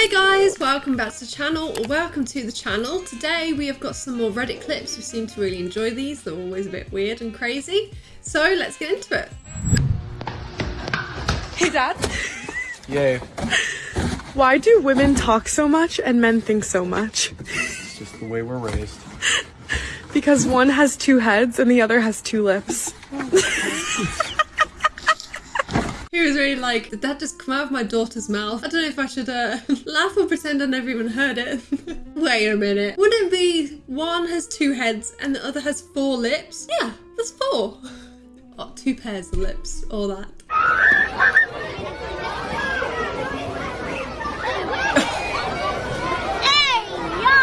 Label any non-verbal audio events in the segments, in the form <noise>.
Hey guys, welcome back to the channel, or welcome to the channel. Today we have got some more Reddit clips. We seem to really enjoy these. They're always a bit weird and crazy. So let's get into it. Hey dad, Yay. why do women talk so much and men think so much? It's just the way we're raised. Because one has two heads and the other has two lips. <laughs> He was really like, did that just come out of my daughter's mouth? I don't know if I should uh, <laughs> laugh or pretend I never even heard it. <laughs> Wait a minute. Wouldn't it be one has two heads and the other has four lips? Yeah, that's four. <laughs> Oh, two pairs of lips, all that. Hey, yo!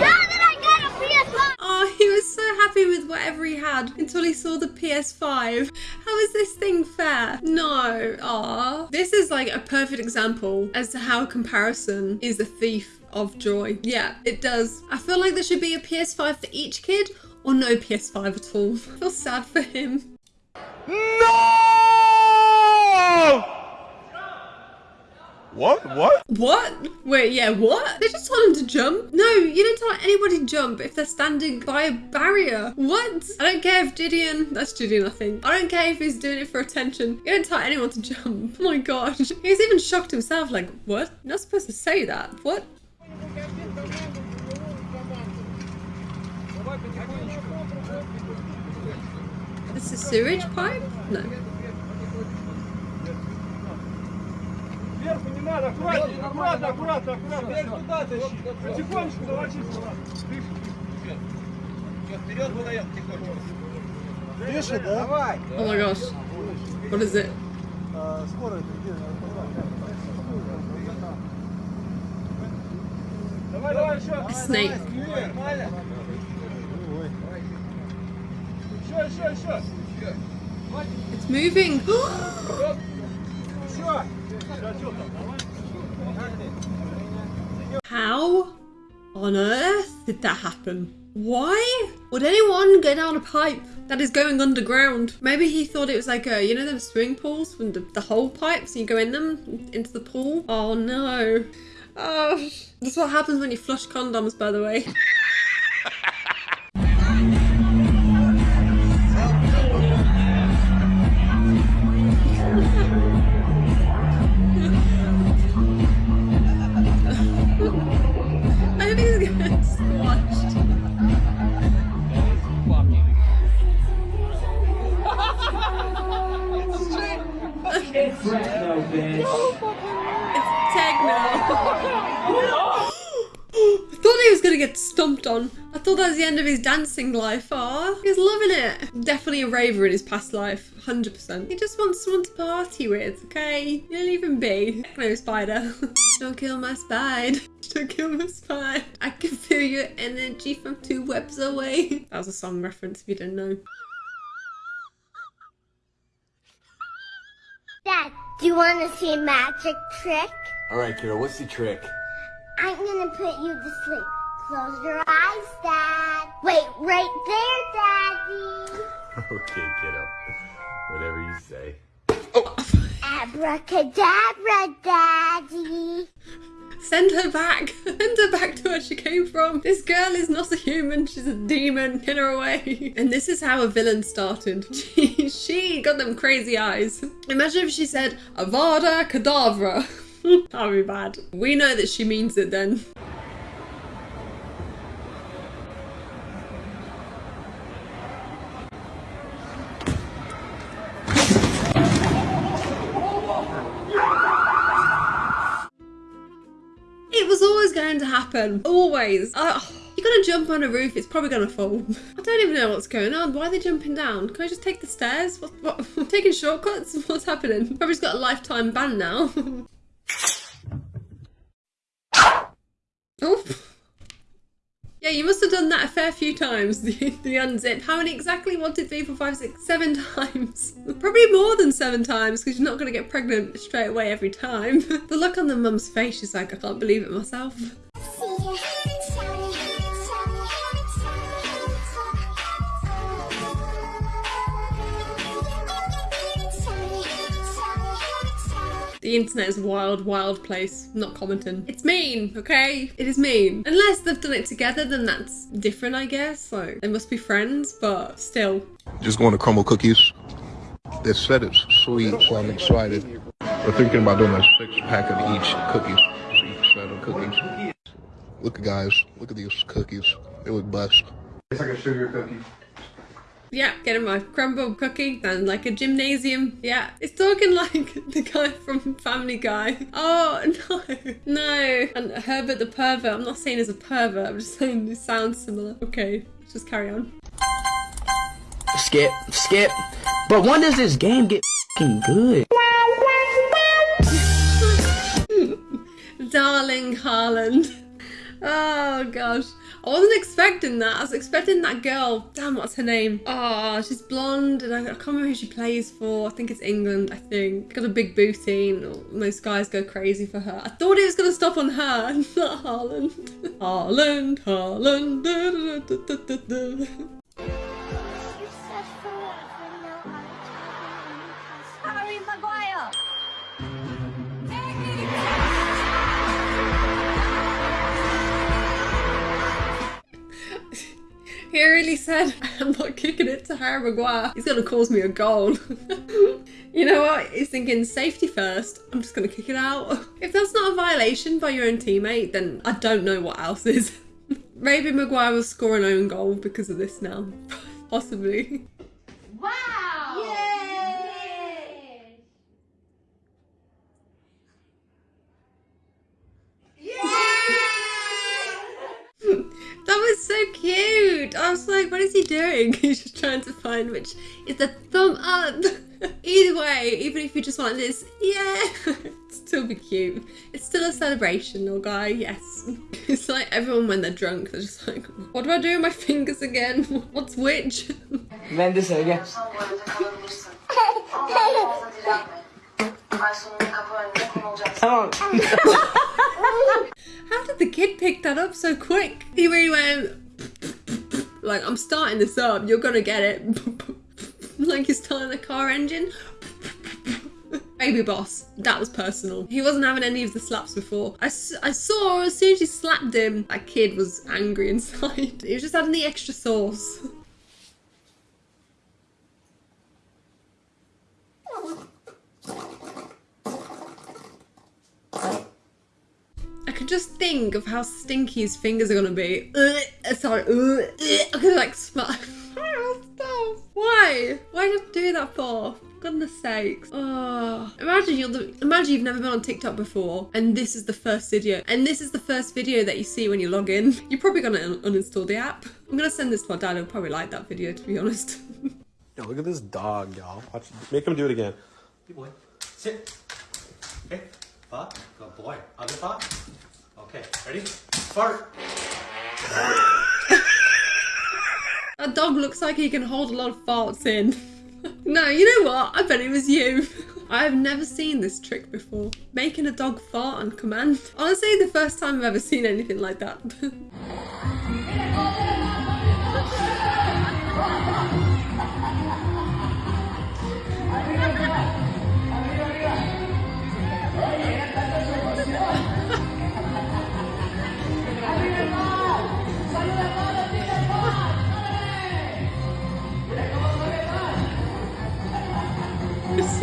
Now that I got a PS5, Oh, he was so happy with whatever he had until he saw the PS5. How is this thing fair? No. Ah, This is like a perfect example as to how comparison is a thief of joy. Yeah, it does. I feel like there should be a PS5 for each kid or no PS5 at all. <laughs> I feel sad for him. No! What? What? What? Wait, yeah, what? They just told him to jump. No, you don't tell anybody to jump if they're standing by a barrier. What? I don't care if Gideon, that's Gideon, I think. I don't care if he's doing it for attention. You don't tell anyone to <laughs> jump. Oh my gosh. He's even shocked himself, like, what? You're not supposed to say that. What? This is sewage pipe? No. Сверху не надо, аккуратно, аккуратно, аккуратно, аккуратно. Вверх туда тащи. Потихонечку сюда. Вперед выдаем тихонечко. Тише, да? Давай. Oh my gosh. What is it? Скорость где? Давай, давай, еще. Snake. Нормально. Еще, еще, еще. It's moving. <gasps> Еще. How on earth did that happen? Why would anyone go down a pipe that is going underground? Maybe he thought it was like a, you know, them swimming pools from the, the whole pipes, you go in them into the pool. Oh no. Oh, that's what happens when you flush condoms, by the way. <laughs> get stomped on. I thought that was the end of his dancing life. Ah, he's loving it. Definitely a raver in his past life, 100%. He just wants someone to party with, okay? You'll even be. No spider. <laughs> Don't kill my spider. <laughs> Don't kill my spider. I can feel your energy from two webs away. <laughs> That was a song reference if you didn't know. Dad, do you want to see a magic trick? All right, kiddo, what's the trick? I'm gonna put you to sleep. Close your eyes, Dad. Wait, right there, Daddy. <laughs> Okay, kiddo. Whatever you say. Abracadabra, Daddy. Send her back. <laughs> Send her back to where she came from. This girl is not a human. She's a demon. Get her away. <laughs> And this is how a villain started. She, she got them crazy eyes. Imagine if she said Avada Kedavra. That'd be bad. We know that she means it then. Going to happen. Always. Uh, you're gonna jump on a roof, it's probably gonna fall. <laughs> I don't even know what's going on. Why are they jumping down? Can I just take the stairs? What? what? <laughs> Taking shortcuts? <laughs> What's happening? Probably just got a lifetime ban now. oh. Yeah, you must have done that a fair few times, <laughs> the, the unzip. How many exactly? One, two, three, four, five, six, seven <laughs> times. Probably more than seven times because you're not going to get pregnant straight away every time. <laughs> the look on the mum's face, she's like, I can't believe it myself. The internet is a wild, wild place. I'm not commenting. It's mean, okay? It is mean. Unless they've done it together, then that's different, I guess. Like, they must be friends, but still. Just going to crumble cookies. They said it's sweet, so I'm excited. We're thinking about doing a six pack of each cookies. Each set of cookies. Look, guys, look at these cookies. They look bust. It's like a sugar cookie. Yeah, getting my crumble cookie and like a gymnasium. Yeah, it's talking <laughs> like the guy from Family Guy. Oh <laughs> no, no. And Herbert the pervert. I'm not saying he's a pervert. I'm just saying he sounds similar. Okay, let's just carry on. Skip, skip. But when does this game get fing good? <laughs> Darling Haaland. Oh gosh. I wasn't expecting that. I was expecting that girl. Damn, what's her name? Oh, she's blonde and I, I can't remember who she plays for. I think it's England, I think. Got a big booty and most guys go crazy for her. I thought it was going to stop on her, <laughs> not Haaland. Haaland, Haaland. He really said, I'm not kicking it to Harry Maguire. He's going to cause me a goal. <laughs> you know what? He's thinking safety first. I'm just going to kick it out. <laughs> If that's not a violation by your own teammate, then I don't know what else is. <laughs> Maybe Maguire will score an own goal because of this now. Possibly. Wow! Like, what is he doing? <laughs> He's just trying to find which is the thumb up. <laughs> Either way, even if you just want this, yeah, <laughs> it's still be cute. It's still a celebration, little guy, yes. It's like everyone when they're drunk, they're just like, what do I do with my fingers again? What's which? Ben de söyle. Tamam. How did the kid pick that up so quick? He really went, like, I'm starting this up, you're gonna get it. <laughs> like you're starting a car engine. <laughs> Baby boss, that was personal. He wasn't having any of the slaps before. I, I saw as soon as she slapped him, that kid was angry <laughs> inside. He was just adding the extra sauce. I could just think of how stinky his fingers are gonna be. Ugh, sorry, ugh, ugh, I could like smell. <laughs> Why? Why did I do that for? For Goodness sakes. Oh. Imagine you're the imagine you've never been on TikTok before and this is the first video. And this is the first video that you see when you log in. You're probably gonna un- uninstall the app. I'm gonna send this to my dad, he'll probably like that video to be honest. <laughs> Yo, look at this dog, y'all. Watch, make him do it again. Good boy. Sit. Okay. Fuck. Good boy. Other fuck. Okay. Ready? Fart. <laughs> That dog looks like he can hold a lot of farts in. <laughs> no, you know what? I bet it was you. <laughs> I have never seen this trick before. Making a dog fart on command. Honestly, the first time I've ever seen anything like that.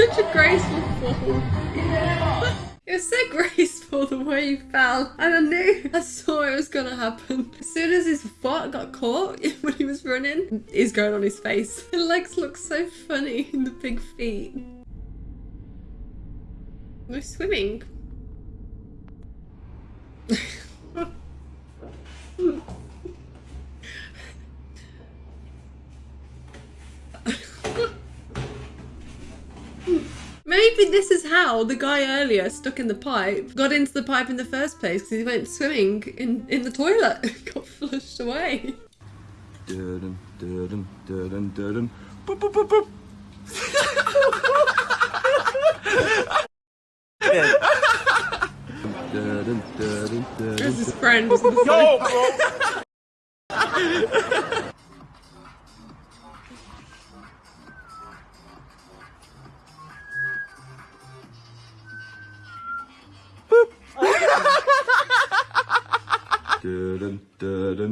Such a graceful fall. It was so graceful the way he fell, and I knew I saw it was gonna happen. As soon as his foot got caught <laughs> when he was running, he's going on his face. <laughs> The legs look so funny in the big feet. We're swimming. <laughs> Hmm. Maybe this is how the guy earlier stuck in the pipe got into the pipe in the first place because he went swimming in, in the toilet <laughs> got flushed away. Dun, dun, dun, dun, dun, dun. Boop, boop, boop, boop. <laughs> Dun, dun, dun, dun, dun, There's his friend. Yo, bro. <laughs>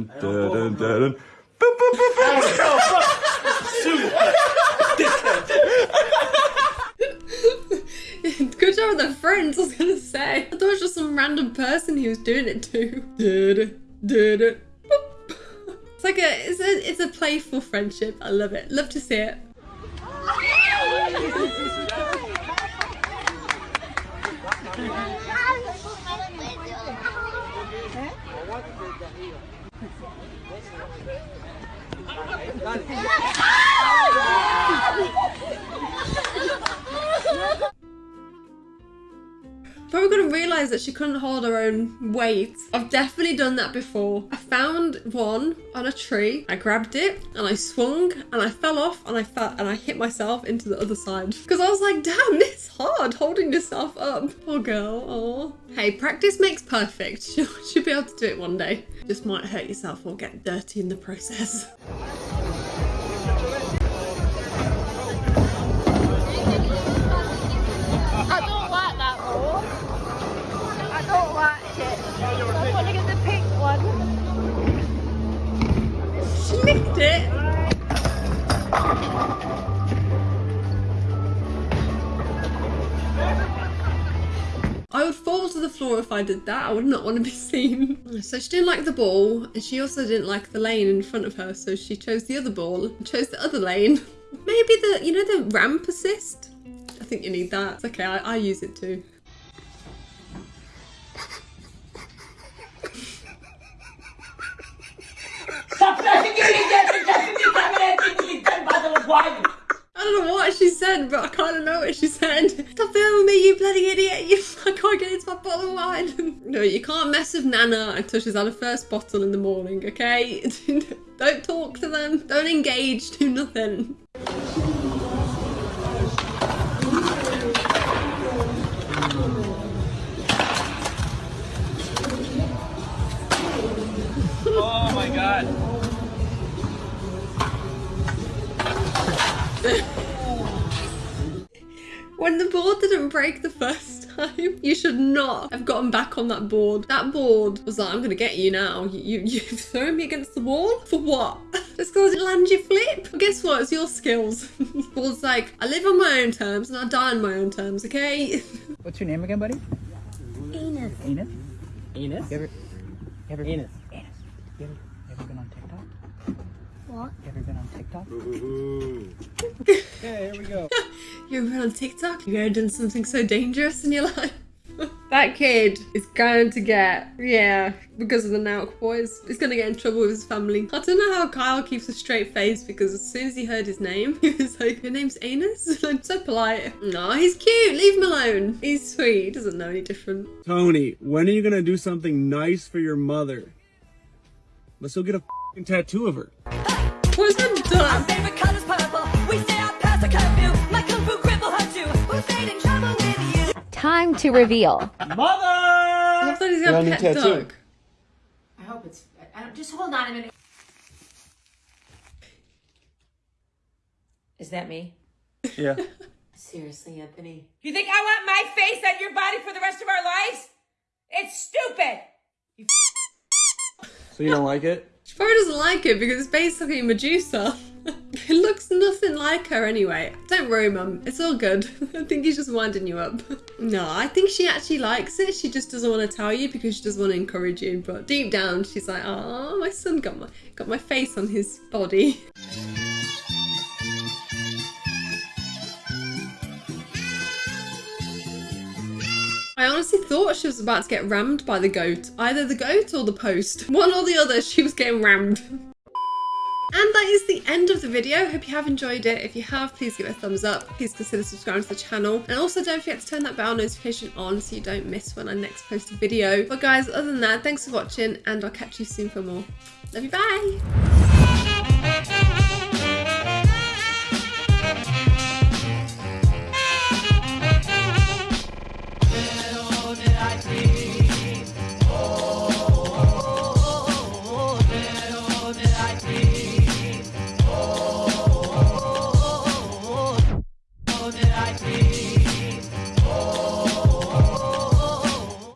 dun, dun, dun, dun, dun. Boop, boop, boop, boop. Good job with the friends, I was gonna say. I thought it was just some random person he was doing it to. Did did it. It's like a it's a it's a playful friendship. I love it. Love to see it. Probably gonna realise that she couldn't hold her own weight. I've definitely done that before. I found one on a tree, I grabbed it and I swung and I fell off and I fell and I hit myself into the other side. Because I was like, damn, it's hard holding yourself up. Poor girl, oh. Hey, practice makes perfect. <laughs> She'll, she'll be able to do it one day. Just might hurt yourself or get dirty in the process. It. I would fall to the floor if I did that. I would not want to be <laughs> seen. So she didn't like the ball, and she also didn't like the lane in front of her, so she chose the other ball and chose the other lane. <laughs> Maybe the, you know, the ramp assist? I think you need that. It's okay, I, I use it too. Don't know what she said, but I kind of know what she said. Stop filming me, you bloody idiot! You, <laughs> I can't get into my bottle of wine. <laughs> no, you can't mess with Nana until she's had her first bottle in the morning, okay? <laughs> don't talk to them. Don't engage. Do nothing. You should not have gotten back on that board. That board was like, I'm gonna get you now. You, you, <laughs> you've thrown me against the wall? For what? <laughs> Just because it lands you flip? Well, guess what? It's your skills. <laughs> Board's like, I live on my own terms and I die on my own terms, okay? What's your name again, buddy? Enos. Enos? Enos? You ever, you ever, Enos. Enos. You ever, you ever been on TikTok? What? You ever been on TikTok? Okay, here we go. you ever been on TikTok? You ever done something so dangerous in your life? That kid is going to get, yeah, because of the Nelk boys, he's going to get in trouble with his family. I don't know how Kyle keeps a straight face because as soon as he heard his name, <laughs> he was like, your name's Anus? <laughs> I'm so polite. No, he's cute. Leave him alone. He's sweet. He doesn't know any different. Tony, when are you gonna do something nice for your mother? Let's go get a tattoo of her. What's that Time to reveal. I Mother! thought he's got a pet dog. I hope it's. I don't, just hold on a minute. Is that me? Yeah. <laughs> Seriously, Anthony. You think I want my face on your body for the rest of our lives? It's stupid. So you don't like it? She probably doesn't like it because it's basically Medusa. Looks nothing like her anyway. Don't worry, Mum. It's all good. <laughs> I think he's just winding you up. <laughs> no, I think she actually likes it. She just doesn't want to tell you because she doesn't want to encourage you. But deep down, she's like, oh, my son got my got my face on his body. I honestly thought she was about to get rammed by the goat. Either the goat or the post. <laughs> One or the other, she was getting rammed. And that is the end of the video. Hope you have enjoyed it. If you have, please give it a thumbs up. Please consider subscribing to the channel. And also don't forget to turn that bell notification on so you don't miss when I next post a video. But guys, other than that, thanks for watching and I'll catch you soon for more. Love you, bye!